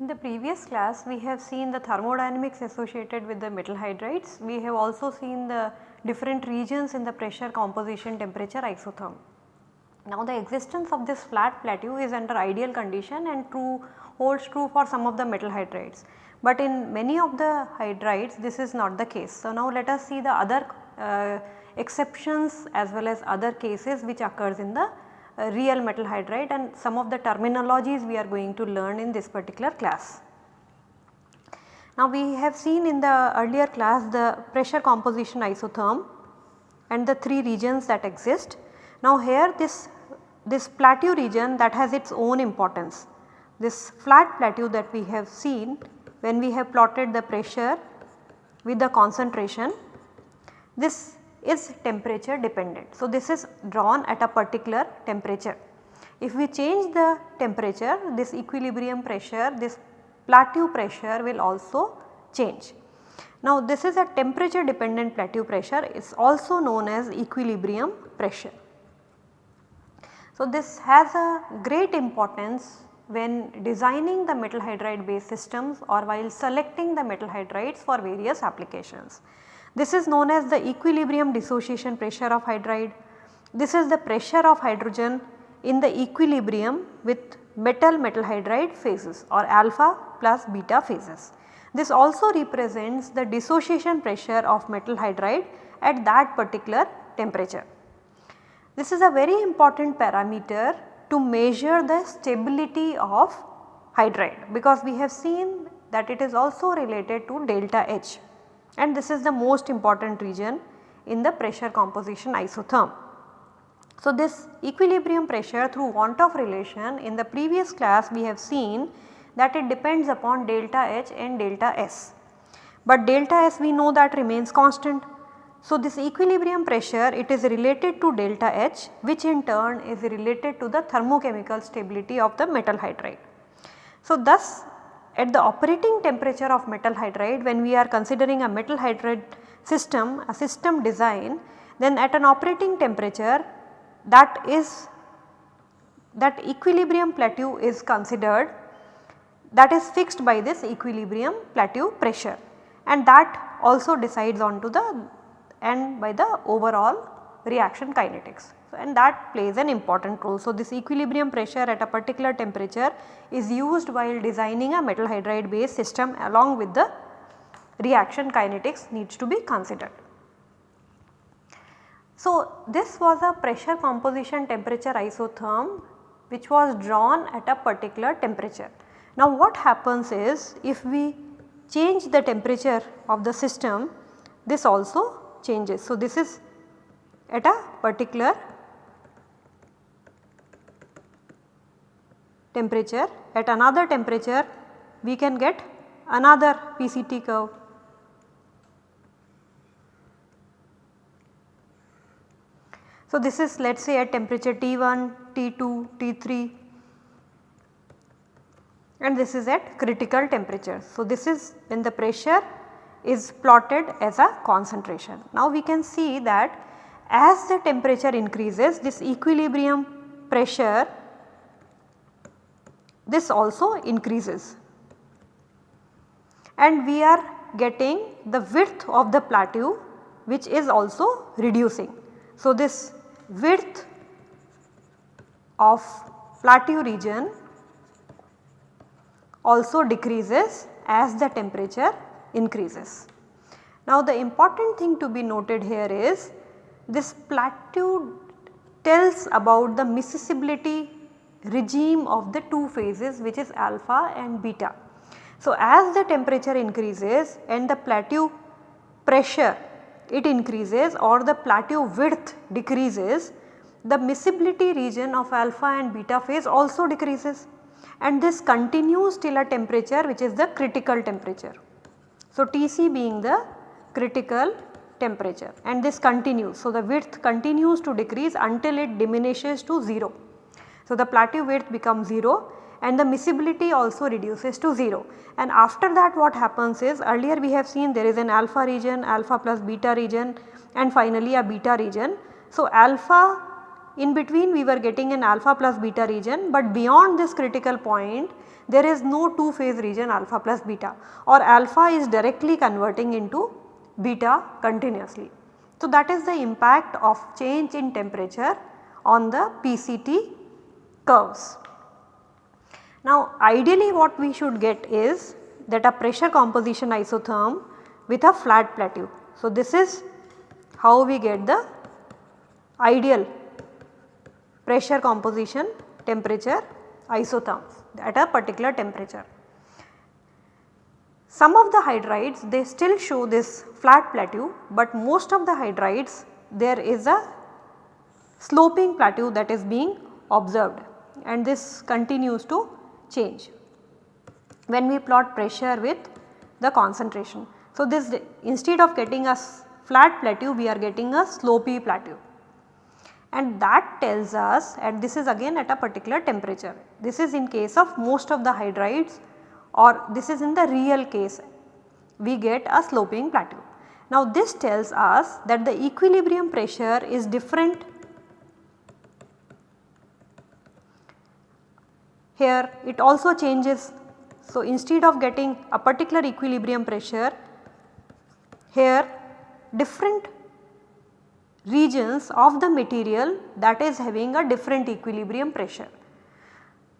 In the previous class we have seen the thermodynamics associated with the metal hydrides. We have also seen the different regions in the pressure composition temperature isotherm. Now the existence of this flat plateau is under ideal condition and true holds true for some of the metal hydrides. But in many of the hydrides this is not the case. So now let us see the other uh, exceptions as well as other cases which occurs in the uh, real metal hydride and some of the terminologies we are going to learn in this particular class. Now we have seen in the earlier class the pressure composition isotherm and the 3 regions that exist. Now here this, this plateau region that has its own importance. This flat plateau that we have seen when we have plotted the pressure with the concentration this is temperature dependent. So, this is drawn at a particular temperature. If we change the temperature this equilibrium pressure this plateau pressure will also change. Now this is a temperature dependent plateau pressure it is also known as equilibrium pressure. So this has a great importance when designing the metal hydride based systems or while selecting the metal hydrides for various applications. This is known as the equilibrium dissociation pressure of hydride. This is the pressure of hydrogen in the equilibrium with metal metal hydride phases or alpha plus beta phases. This also represents the dissociation pressure of metal hydride at that particular temperature. This is a very important parameter to measure the stability of hydride because we have seen that it is also related to delta H and this is the most important region in the pressure composition isotherm. So, this equilibrium pressure through van 't Hoff relation in the previous class we have seen that it depends upon delta H and delta S. But delta S we know that remains constant. So, this equilibrium pressure it is related to delta H which in turn is related to the thermochemical stability of the metal hydride. So, thus at the operating temperature of metal hydride when we are considering a metal hydride system a system design then at an operating temperature that is that equilibrium plateau is considered that is fixed by this equilibrium plateau pressure and that also decides on to the and by the overall reaction kinetics. So, and that plays an important role. So, this equilibrium pressure at a particular temperature is used while designing a metal hydride based system along with the reaction kinetics needs to be considered. So, this was a pressure composition temperature isotherm which was drawn at a particular temperature. Now what happens is if we change the temperature of the system this also changes. So this is at a particular temperature at another temperature we can get another PCT curve. So, this is let us say at temperature T1, T2, T3 and this is at critical temperature. So, this is when the pressure is plotted as a concentration. Now, we can see that as the temperature increases this equilibrium pressure this also increases and we are getting the width of the plateau which is also reducing. So, this width of plateau region also decreases as the temperature increases. Now the important thing to be noted here is this plateau tells about the miscibility regime of the two phases which is alpha and beta. So, as the temperature increases and the plateau pressure it increases or the plateau width decreases, the miscibility region of alpha and beta phase also decreases and this continues till a temperature which is the critical temperature. So, Tc being the critical temperature and this continues. So, the width continues to decrease until it diminishes to 0. So, the plateau width becomes 0 and the miscibility also reduces to 0. And after that what happens is earlier we have seen there is an alpha region, alpha plus beta region and finally a beta region. So, alpha in between we were getting an alpha plus beta region but beyond this critical point there is no two phase region alpha plus beta or alpha is directly converting into beta continuously. So, that is the impact of change in temperature on the PCT curves. Now ideally what we should get is that a pressure composition isotherm with a flat plateau. So this is how we get the ideal pressure composition temperature isotherms at a particular temperature. Some of the hydrides they still show this flat plateau but most of the hydrides there is a sloping plateau that is being observed and this continues to change when we plot pressure with the concentration. So, this instead of getting a flat plateau we are getting a slopy plateau and that tells us and this is again at a particular temperature. This is in case of most of the hydrides or this is in the real case we get a sloping plateau. Now this tells us that the equilibrium pressure is different here it also changes. So instead of getting a particular equilibrium pressure here different regions of the material that is having a different equilibrium pressure.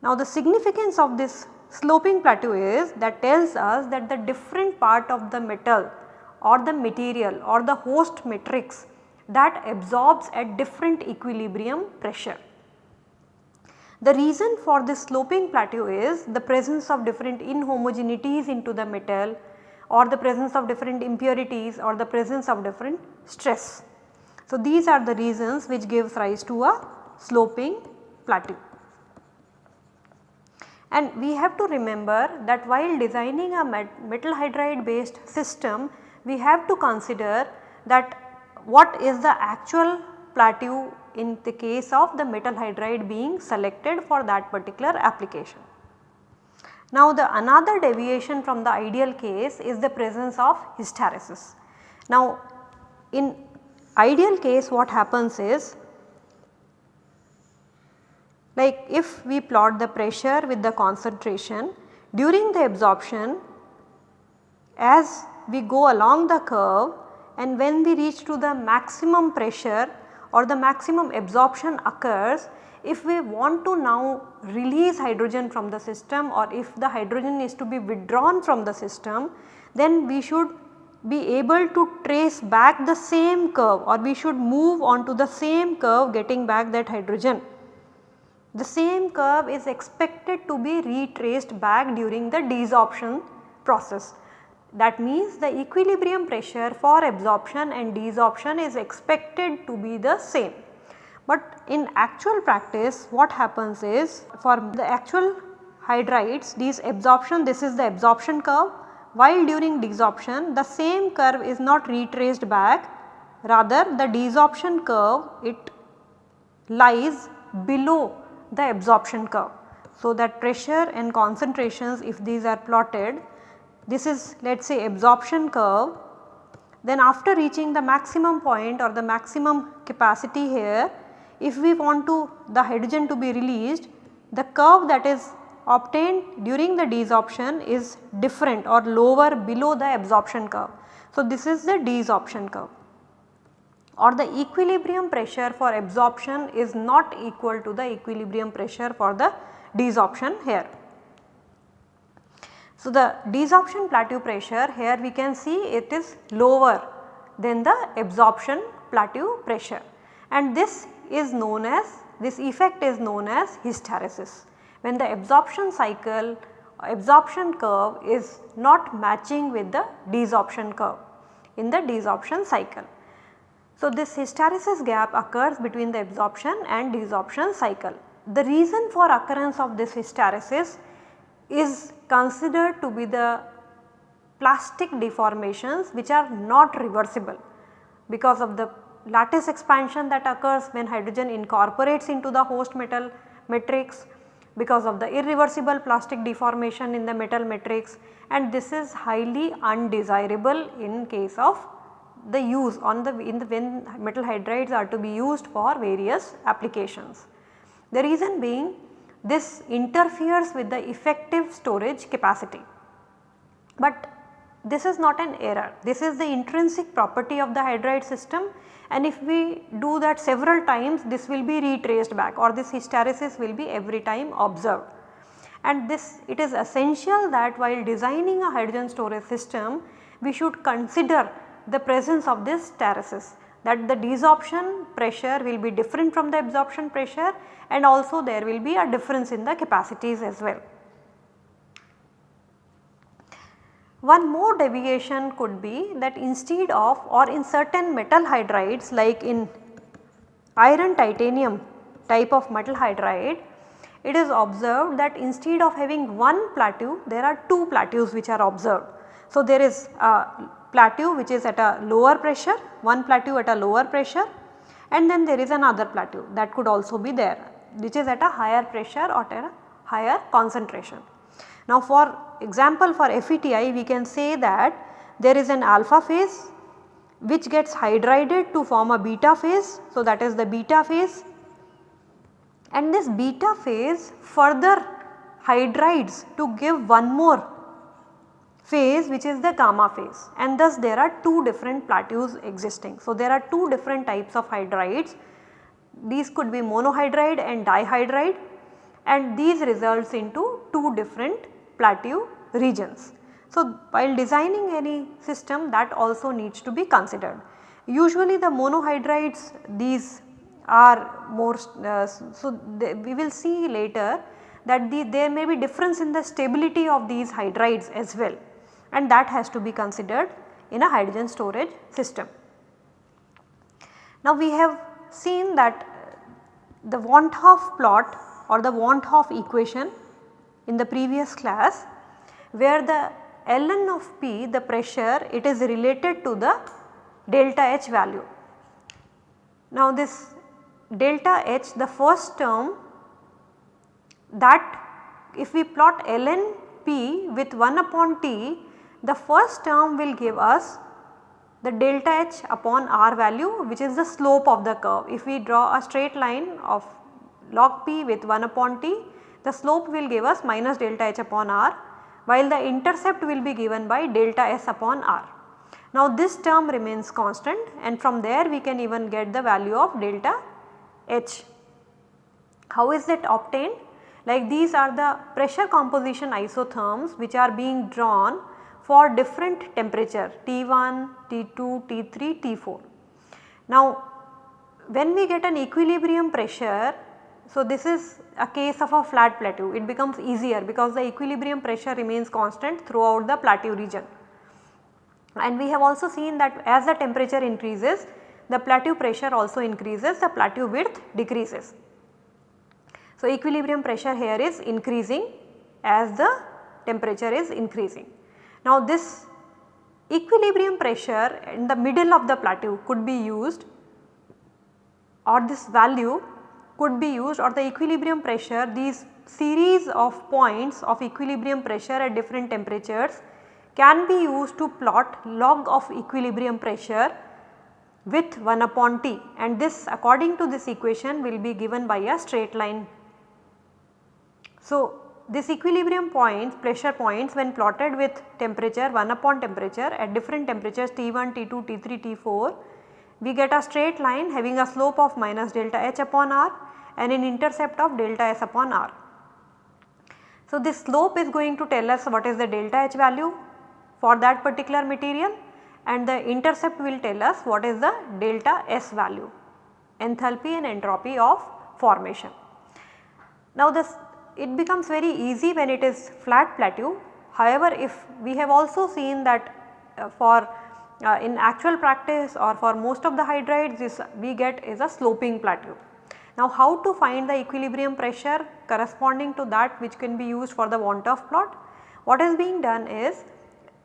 Now the significance of this sloping plateau is that tells us that the different part of the metal or the material or the host matrix that absorbs at different equilibrium pressure. The reason for this sloping plateau is the presence of different inhomogeneities into the metal or the presence of different impurities or the presence of different stress. So, these are the reasons which gives rise to a sloping plateau. And we have to remember that while designing a metal hydride based system, we have to consider that what is the actual plateau in the case of the metal hydride being selected for that particular application. Now the another deviation from the ideal case is the presence of hysteresis. Now in ideal case what happens is like if we plot the pressure with the concentration during the absorption as we go along the curve and when we reach to the maximum pressure or the maximum absorption occurs if we want to now release hydrogen from the system or if the hydrogen is to be withdrawn from the system then we should be able to trace back the same curve or we should move on to the same curve getting back that hydrogen. The same curve is expected to be retraced back during the desorption process. That means the equilibrium pressure for absorption and desorption is expected to be the same. But in actual practice what happens is for the actual hydrides these absorption this is the absorption curve while during desorption the same curve is not retraced back rather the desorption curve it lies below the absorption curve. So, that pressure and concentrations if these are plotted this is let us say absorption curve then after reaching the maximum point or the maximum capacity here if we want to the hydrogen to be released the curve that is obtained during the desorption is different or lower below the absorption curve. So, this is the desorption curve or the equilibrium pressure for absorption is not equal to the equilibrium pressure for the desorption here. So, the desorption plateau pressure here we can see it is lower than the absorption plateau pressure and this is known as this effect is known as hysteresis when the absorption cycle absorption curve is not matching with the desorption curve in the desorption cycle. So, this hysteresis gap occurs between the absorption and desorption cycle. The reason for occurrence of this hysteresis is considered to be the plastic deformations which are not reversible because of the lattice expansion that occurs when hydrogen incorporates into the host metal matrix because of the irreversible plastic deformation in the metal matrix and this is highly undesirable in case of the use on the in the when metal hydrides are to be used for various applications. The reason being this interferes with the effective storage capacity. But this is not an error, this is the intrinsic property of the hydride system and if we do that several times this will be retraced back or this hysteresis will be every time observed. And this it is essential that while designing a hydrogen storage system we should consider the presence of this hysteresis that the desorption pressure will be different from the absorption pressure and also there will be a difference in the capacities as well. One more deviation could be that instead of or in certain metal hydrides like in iron titanium type of metal hydride, it is observed that instead of having one plateau there are two plateaus which are observed. So, there is a plateau which is at a lower pressure, one plateau at a lower pressure and then there is another plateau that could also be there which is at a higher pressure or at a higher concentration. Now for example for FETI we can say that there is an alpha phase which gets hydrided to form a beta phase. So that is the beta phase and this beta phase further hydrides to give one more phase which is the gamma phase and thus there are two different plateaus existing. So there are two different types of hydrides these could be monohydride and dihydride and these results into two different plateau regions. So, while designing any system that also needs to be considered. Usually the monohydrides these are more uh, so we will see later that the, there may be difference in the stability of these hydrides as well and that has to be considered in a hydrogen storage system. Now we have seen that the van 't Hoff plot or the van 't Hoff equation in the previous class where the ln of P the pressure it is related to the delta H value. Now this delta H the first term that if we plot ln P with 1 upon T the first term will give us the delta H upon R value which is the slope of the curve. If we draw a straight line of log P with 1 upon T the slope will give us minus delta h upon r while the intercept will be given by delta s upon r. Now this term remains constant and from there we can even get the value of delta h. How is it obtained? Like these are the pressure composition isotherms which are being drawn for different temperature T1, T2, T3, T4. Now when we get an equilibrium pressure so, this is a case of a flat plateau it becomes easier because the equilibrium pressure remains constant throughout the plateau region. And we have also seen that as the temperature increases the plateau pressure also increases the plateau width decreases. So, equilibrium pressure here is increasing as the temperature is increasing. Now this equilibrium pressure in the middle of the plateau could be used or this value could be used or the equilibrium pressure these series of points of equilibrium pressure at different temperatures can be used to plot log of equilibrium pressure with 1 upon T and this according to this equation will be given by a straight line. So, this equilibrium points pressure points when plotted with temperature 1 upon temperature at different temperatures T1, T2, T3, T4 we get a straight line having a slope of minus delta h upon r and an intercept of delta s upon r. So, this slope is going to tell us what is the delta h value for that particular material and the intercept will tell us what is the delta s value enthalpy and entropy of formation. Now this it becomes very easy when it is flat plateau however if we have also seen that uh, for uh, in actual practice or for most of the hydrides this we get is a sloping plateau. Now how to find the equilibrium pressure corresponding to that which can be used for the van 't Hoff plot? What is being done is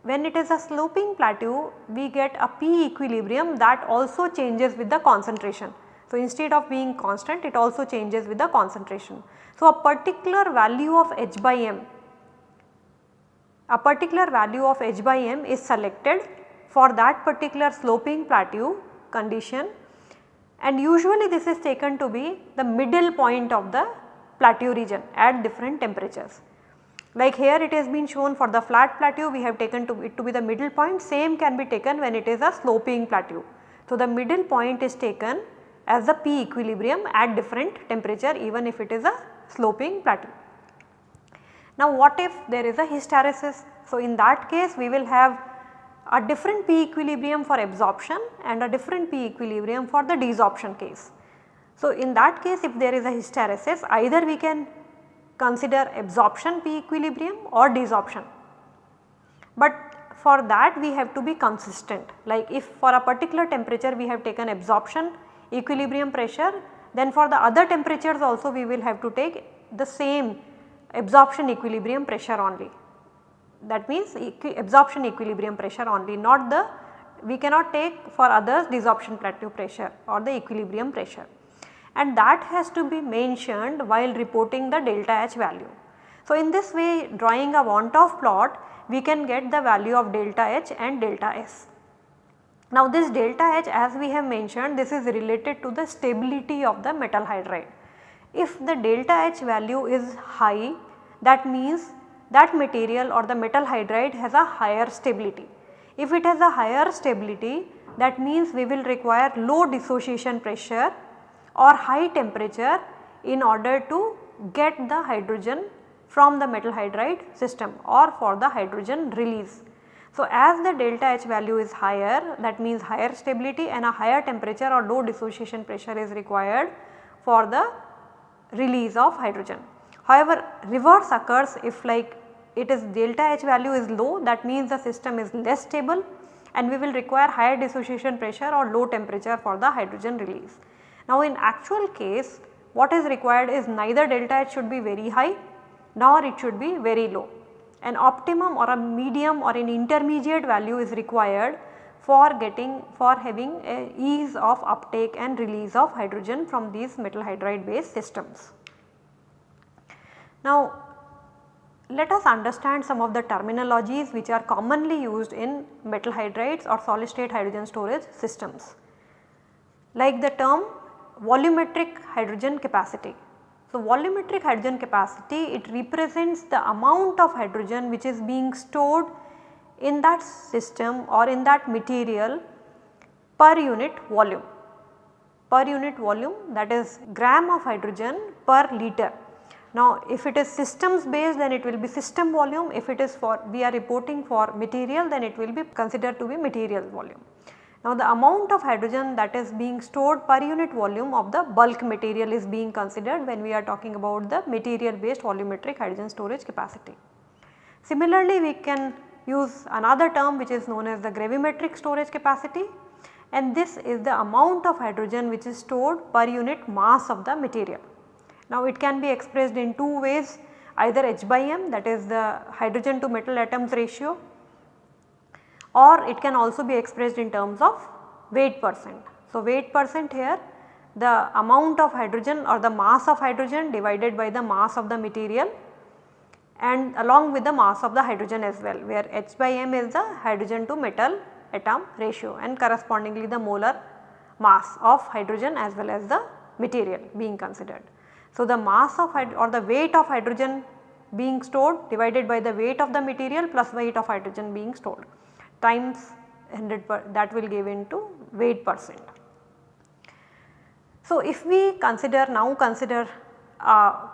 when it is a sloping plateau we get a P equilibrium that also changes with the concentration. So, instead of being constant it also changes with the concentration. So, a particular value of h by m, a particular value of h by m is selected for that particular sloping plateau condition and usually this is taken to be the middle point of the plateau region at different temperatures. Like here it has been shown for the flat plateau we have taken to it to be the middle point same can be taken when it is a sloping plateau. So, the middle point is taken as the P equilibrium at different temperature even if it is a sloping plateau. Now what if there is a hysteresis? So in that case we will have a different P equilibrium for absorption and a different P equilibrium for the desorption case. So in that case if there is a hysteresis either we can consider absorption P equilibrium or desorption. But for that we have to be consistent like if for a particular temperature we have taken absorption equilibrium pressure then for the other temperatures also we will have to take the same absorption equilibrium pressure only. That means equi absorption equilibrium pressure only not the we cannot take for others desorption plateau pressure or the equilibrium pressure and that has to be mentioned while reporting the delta H value. So, in this way drawing a van 't Hoff plot we can get the value of delta H and delta S. Now this delta H as we have mentioned this is related to the stability of the metal hydride. If the delta H value is high that means that material or the metal hydride has a higher stability. If it has a higher stability that means we will require low dissociation pressure or high temperature in order to get the hydrogen from the metal hydride system or for the hydrogen release. So, as the delta H value is higher that means higher stability and a higher temperature or low dissociation pressure is required for the release of hydrogen. However, reverse occurs if like it is delta H value is low that means the system is less stable and we will require higher dissociation pressure or low temperature for the hydrogen release. Now in actual case what is required is neither delta H should be very high nor it should be very low an optimum or a medium or an intermediate value is required for getting for having ease of uptake and release of hydrogen from these metal hydride based systems. Now let us understand some of the terminologies which are commonly used in metal hydrides or solid state hydrogen storage systems. Like the term volumetric hydrogen capacity so, volumetric hydrogen capacity it represents the amount of hydrogen which is being stored in that system or in that material per unit volume per unit volume that is gram of hydrogen per liter. Now if it is systems based then it will be system volume if it is for we are reporting for material then it will be considered to be material volume. Now the amount of hydrogen that is being stored per unit volume of the bulk material is being considered when we are talking about the material based volumetric hydrogen storage capacity. Similarly we can use another term which is known as the gravimetric storage capacity and this is the amount of hydrogen which is stored per unit mass of the material. Now it can be expressed in two ways either h by m that is the hydrogen to metal atoms ratio or it can also be expressed in terms of weight percent. So, weight percent here the amount of hydrogen or the mass of hydrogen divided by the mass of the material and along with the mass of the hydrogen as well where H by m is the hydrogen to metal atom ratio and correspondingly the molar mass of hydrogen as well as the material being considered. So, the mass of or the weight of hydrogen being stored divided by the weight of the material plus weight of hydrogen being stored times 100 per that will give into weight percent. So, if we consider now consider uh, a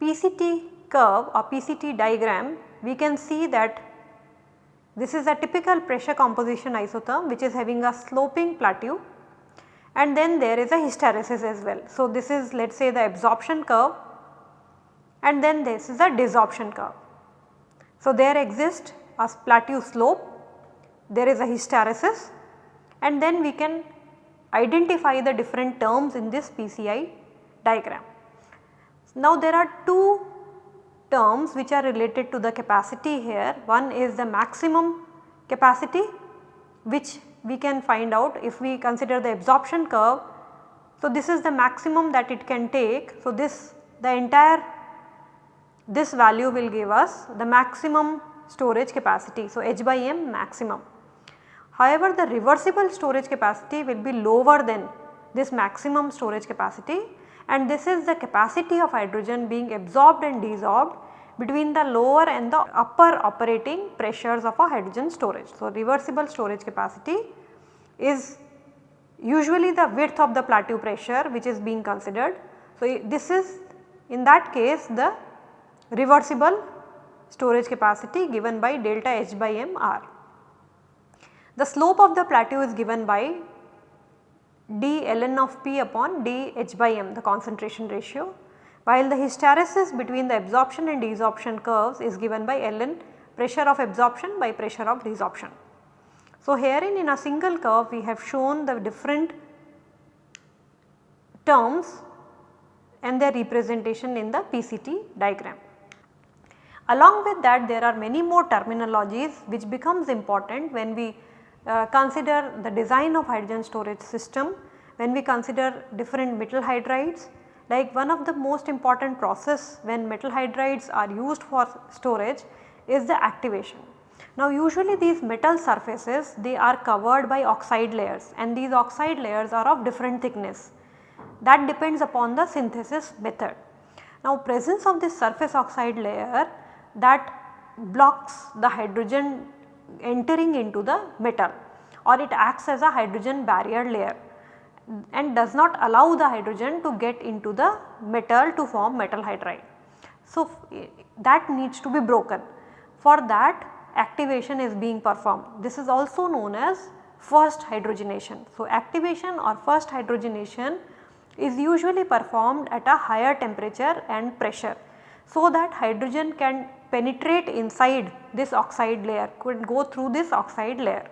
PCT curve or PCT diagram we can see that this is a typical pressure composition isotherm which is having a sloping plateau and then there is a hysteresis as well. So, this is let us say the absorption curve and then this is a desorption curve. So, there exists a plateau slope, there is a hysteresis and then we can identify the different terms in this PCI diagram. Now there are two terms which are related to the capacity here. One is the maximum capacity which we can find out if we consider the absorption curve. So, this is the maximum that it can take. So, this the entire this value will give us the maximum storage capacity. So, H by m maximum. However, the reversible storage capacity will be lower than this maximum storage capacity and this is the capacity of hydrogen being absorbed and desorbed between the lower and the upper operating pressures of a hydrogen storage. So, reversible storage capacity is usually the width of the plateau pressure which is being considered. So, this is in that case the reversible storage capacity given by delta H by m r. The slope of the plateau is given by d ln of p upon d h by m the concentration ratio while the hysteresis between the absorption and desorption curves is given by ln pressure of absorption by pressure of desorption. So, herein in a single curve we have shown the different terms and their representation in the PCT diagram. Along with that there are many more terminologies which becomes important when we uh, consider the design of hydrogen storage system, when we consider different metal hydrides like one of the most important process when metal hydrides are used for storage is the activation. Now usually these metal surfaces they are covered by oxide layers and these oxide layers are of different thickness that depends upon the synthesis method. Now presence of this surface oxide layer that blocks the hydrogen entering into the metal or it acts as a hydrogen barrier layer and does not allow the hydrogen to get into the metal to form metal hydride. So, that needs to be broken. For that activation is being performed. This is also known as first hydrogenation. So, activation or first hydrogenation is usually performed at a higher temperature and pressure. So, that hydrogen can penetrate inside this oxide layer could go through this oxide layer.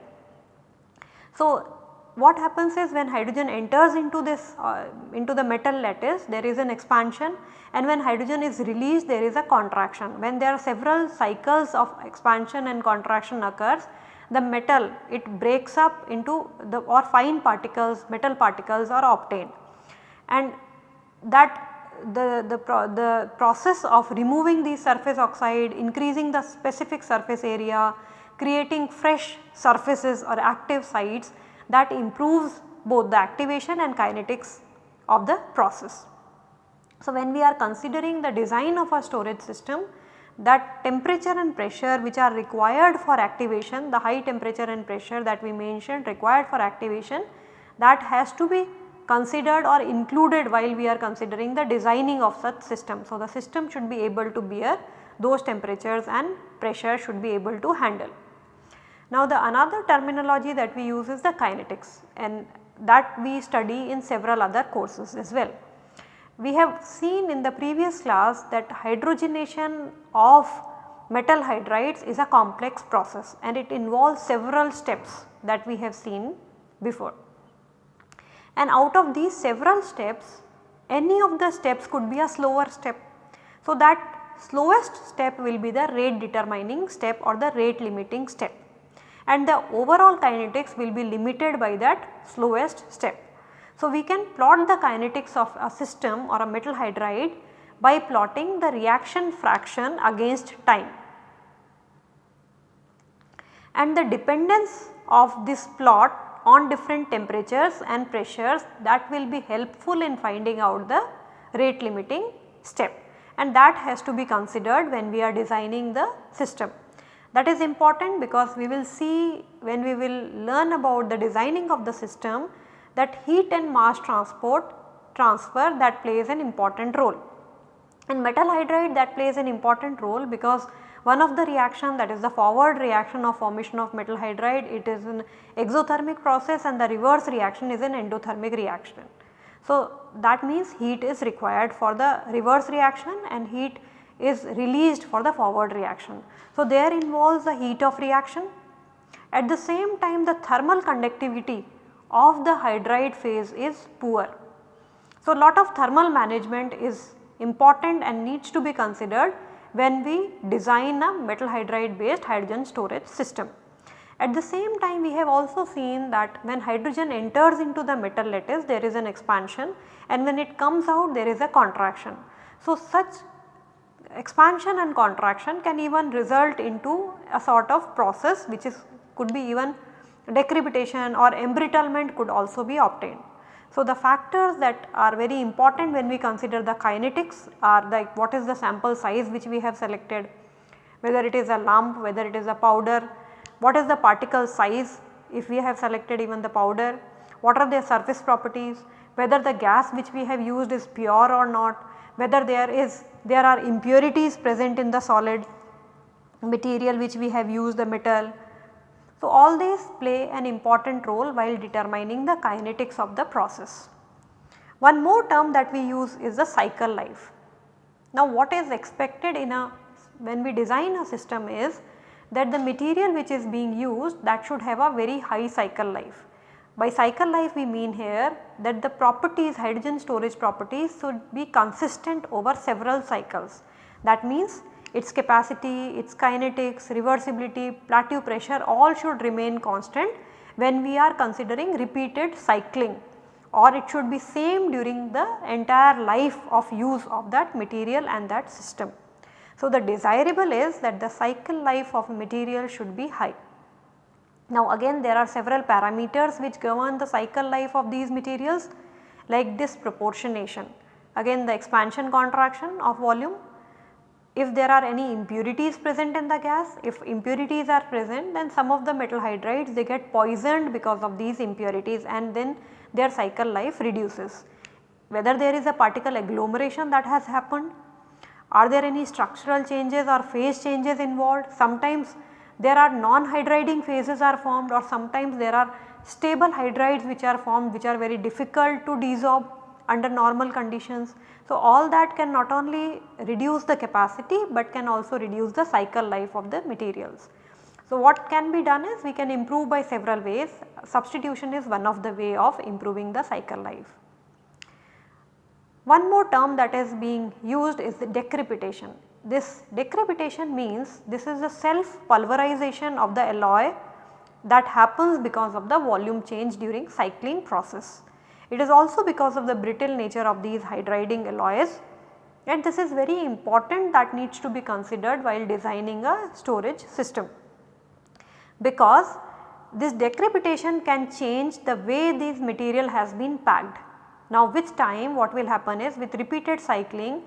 So, what happens is when hydrogen enters into this uh, into the metal lattice there is an expansion and when hydrogen is released there is a contraction. When there are several cycles of expansion and contraction occurs the metal it breaks up into the or fine particles metal particles are obtained and that the, the, pro, the process of removing the surface oxide, increasing the specific surface area, creating fresh surfaces or active sites that improves both the activation and kinetics of the process. So, when we are considering the design of a storage system that temperature and pressure which are required for activation the high temperature and pressure that we mentioned required for activation that has to be considered or included while we are considering the designing of such system. So, the system should be able to bear those temperatures and pressure should be able to handle. Now the another terminology that we use is the kinetics and that we study in several other courses as well. We have seen in the previous class that hydrogenation of metal hydrides is a complex process and it involves several steps that we have seen before. And out of these several steps any of the steps could be a slower step. So that slowest step will be the rate determining step or the rate limiting step and the overall kinetics will be limited by that slowest step. So, we can plot the kinetics of a system or a metal hydride by plotting the reaction fraction against time. And the dependence of this plot on different temperatures and pressures that will be helpful in finding out the rate limiting step and that has to be considered when we are designing the system. That is important because we will see when we will learn about the designing of the system that heat and mass transport transfer that plays an important role. In metal hydride that plays an important role because one of the reaction that is the forward reaction of formation of metal hydride it is an exothermic process and the reverse reaction is an endothermic reaction. So, that means heat is required for the reverse reaction and heat is released for the forward reaction. So, there involves the heat of reaction. At the same time the thermal conductivity of the hydride phase is poor. So, a lot of thermal management is important and needs to be considered when we design a metal hydride based hydrogen storage system. At the same time we have also seen that when hydrogen enters into the metal lattice there is an expansion and when it comes out there is a contraction. So, such expansion and contraction can even result into a sort of process which is could be even decrepitation or embrittlement could also be obtained. So, the factors that are very important when we consider the kinetics are like what is the sample size which we have selected, whether it is a lump, whether it is a powder, what is the particle size if we have selected even the powder, what are their surface properties, whether the gas which we have used is pure or not, whether there is there are impurities present in the solid material which we have used the metal, so, all these play an important role while determining the kinetics of the process. One more term that we use is the cycle life. Now, what is expected in a when we design a system is that the material which is being used that should have a very high cycle life. By cycle life we mean here that the properties hydrogen storage properties should be consistent over several cycles. That means its capacity, its kinetics, reversibility, plateau pressure all should remain constant when we are considering repeated cycling or it should be same during the entire life of use of that material and that system. So, the desirable is that the cycle life of material should be high. Now again there are several parameters which govern the cycle life of these materials like disproportionation. Again the expansion contraction of volume if there are any impurities present in the gas, if impurities are present then some of the metal hydrides they get poisoned because of these impurities and then their cycle life reduces. Whether there is a particle agglomeration that has happened, are there any structural changes or phase changes involved, sometimes there are non-hydriding phases are formed or sometimes there are stable hydrides which are formed which are very difficult to desorb under normal conditions. So, all that can not only reduce the capacity, but can also reduce the cycle life of the materials. So, what can be done is we can improve by several ways substitution is one of the way of improving the cycle life. One more term that is being used is the decrepitation. This decrepitation means this is the self pulverization of the alloy that happens because of the volume change during cycling process. It is also because of the brittle nature of these hydriding alloys and this is very important that needs to be considered while designing a storage system. Because this decrepitation can change the way this material has been packed. Now with time what will happen is with repeated cycling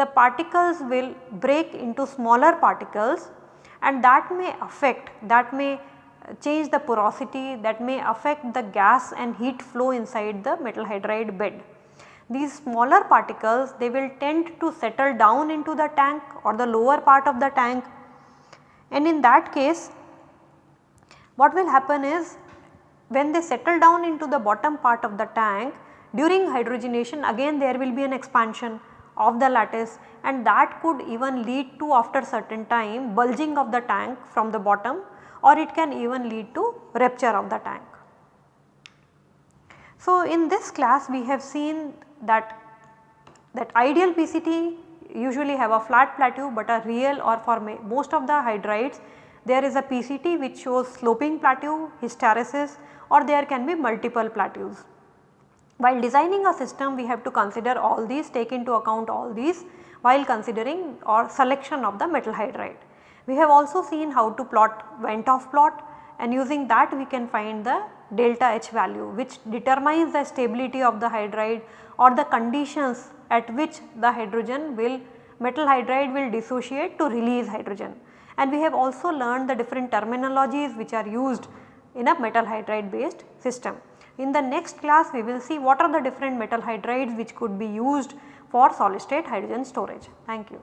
the particles will break into smaller particles and that may affect that may change the porosity that may affect the gas and heat flow inside the metal hydride bed. These smaller particles they will tend to settle down into the tank or the lower part of the tank and in that case what will happen is when they settle down into the bottom part of the tank during hydrogenation again there will be an expansion of the lattice and that could even lead to after certain time bulging of the tank from the bottom or it can even lead to rupture of the tank. So, in this class we have seen that that ideal PCT usually have a flat plateau but a real or for most of the hydrides there is a PCT which shows sloping plateau, hysteresis or there can be multiple plateaus. While designing a system we have to consider all these take into account all these while considering or selection of the metal hydride. We have also seen how to plot Van't Hoff plot and using that we can find the delta H value which determines the stability of the hydride or the conditions at which the hydrogen will metal hydride will dissociate to release hydrogen. And we have also learned the different terminologies which are used in a metal hydride based system. In the next class we will see what are the different metal hydrides which could be used for solid state hydrogen storage. Thank you.